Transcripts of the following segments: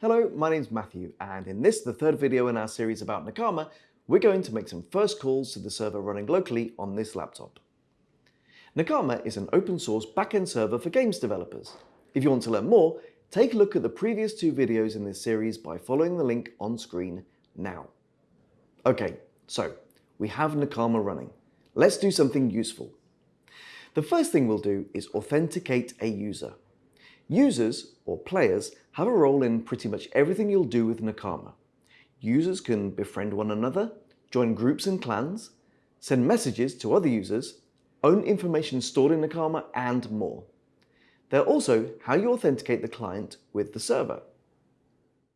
Hello, my name's Matthew, and in this, the third video in our series about Nakama, we're going to make some first calls to the server running locally on this laptop. Nakama is an open source backend server for games developers. If you want to learn more, take a look at the previous two videos in this series by following the link on screen now. Okay, so we have Nakama running. Let's do something useful. The first thing we'll do is authenticate a user. Users, or players, have a role in pretty much everything you'll do with Nakama. Users can befriend one another, join groups and clans, send messages to other users, own information stored in Nakama, and more. They're also how you authenticate the client with the server.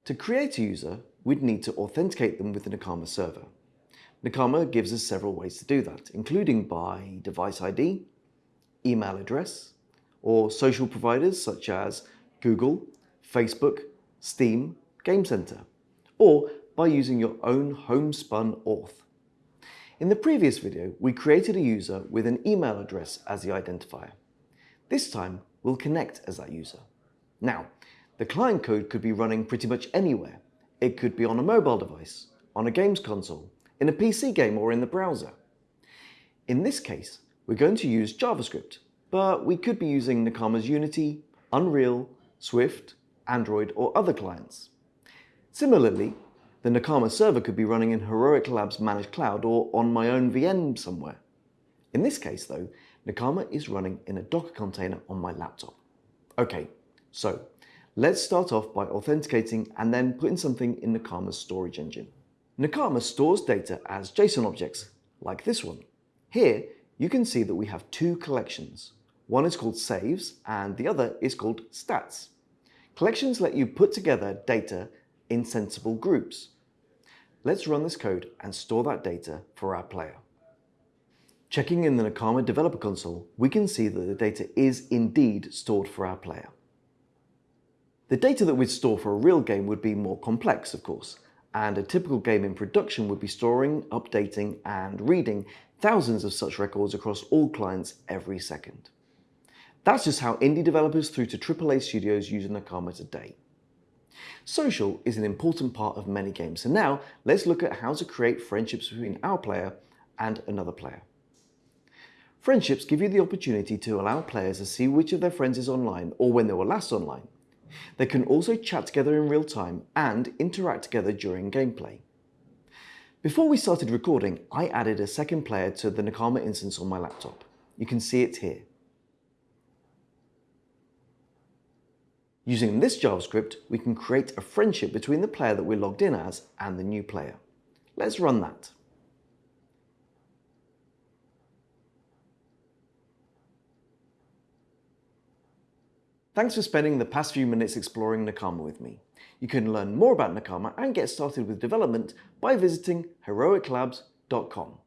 To create a user, we'd need to authenticate them with the Nakama server. Nakama gives us several ways to do that, including by device ID, email address, or social providers such as Google, Facebook, Steam, Game Center, or by using your own homespun auth. In the previous video, we created a user with an email address as the identifier. This time, we'll connect as that user. Now, the client code could be running pretty much anywhere. It could be on a mobile device, on a games console, in a PC game or in the browser. In this case, we're going to use JavaScript but we could be using Nakama's Unity, Unreal, Swift, Android, or other clients. Similarly, the Nakama server could be running in Heroic Labs Managed Cloud or on my own VM somewhere. In this case though, Nakama is running in a Docker container on my laptop. Okay, so let's start off by authenticating and then putting something in Nakama's storage engine. Nakama stores data as JSON objects, like this one. Here, you can see that we have two collections, one is called saves and the other is called stats. Collections let you put together data in sensible groups. Let's run this code and store that data for our player. Checking in the Nakama Developer Console, we can see that the data is indeed stored for our player. The data that we'd store for a real game would be more complex, of course, and a typical game in production would be storing, updating, and reading thousands of such records across all clients every second. That's just how indie developers through to AAA studios use Nakama today. Social is an important part of many games, so now let's look at how to create friendships between our player and another player. Friendships give you the opportunity to allow players to see which of their friends is online or when they were last online. They can also chat together in real time and interact together during gameplay. Before we started recording, I added a second player to the Nakama instance on my laptop. You can see it here. Using this JavaScript, we can create a friendship between the player that we're logged in as and the new player. Let's run that. Thanks for spending the past few minutes exploring Nakama with me. You can learn more about Nakama and get started with development by visiting heroiclabs.com.